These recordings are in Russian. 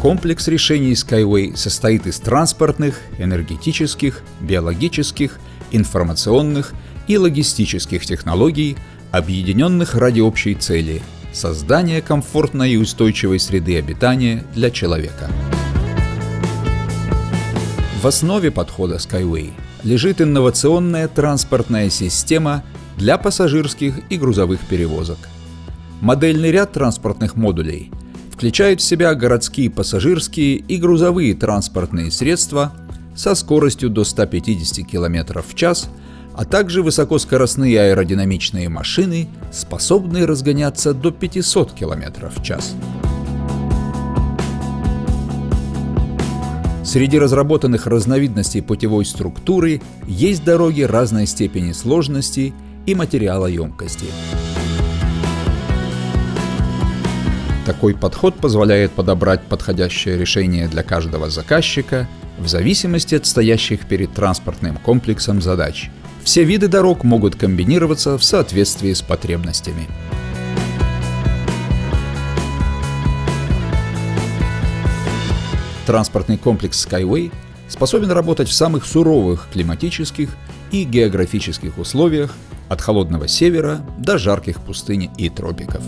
Комплекс решений Skyway состоит из транспортных, энергетических, биологических, информационных и логистических технологий, объединенных ради общей цели – создания комфортной и устойчивой среды обитания для человека. В основе подхода Skyway лежит инновационная транспортная система для пассажирских и грузовых перевозок. Модельный ряд транспортных модулей включает в себя городские пассажирские и грузовые транспортные средства со скоростью до 150 км в час, а также высокоскоростные аэродинамичные машины, способные разгоняться до 500 км в час. Среди разработанных разновидностей путевой структуры есть дороги разной степени сложности и материалоемкости. Такой подход позволяет подобрать подходящее решение для каждого заказчика в зависимости от стоящих перед транспортным комплексом задач. Все виды дорог могут комбинироваться в соответствии с потребностями. Транспортный комплекс Skyway способен работать в самых суровых климатических и географических условиях от холодного севера до жарких пустынь и тропиков.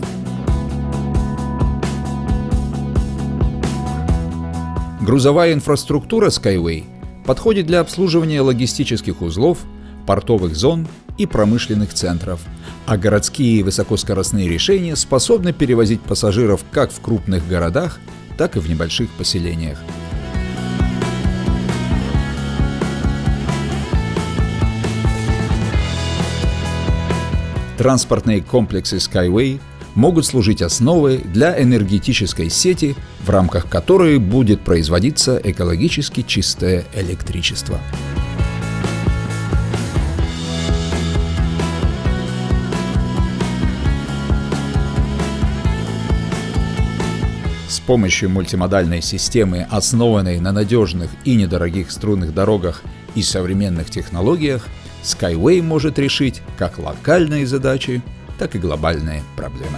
Грузовая инфраструктура Skyway подходит для обслуживания логистических узлов, портовых зон и промышленных центров, а городские высокоскоростные решения способны перевозить пассажиров как в крупных городах, так и в небольших поселениях. Транспортные комплексы Skyway могут служить основой для энергетической сети, в рамках которой будет производиться экологически чистое электричество. С помощью мультимодальной системы, основанной на надежных и недорогих струнных дорогах и современных технологиях, Skyway может решить как локальные задачи, так и глобальные проблемы.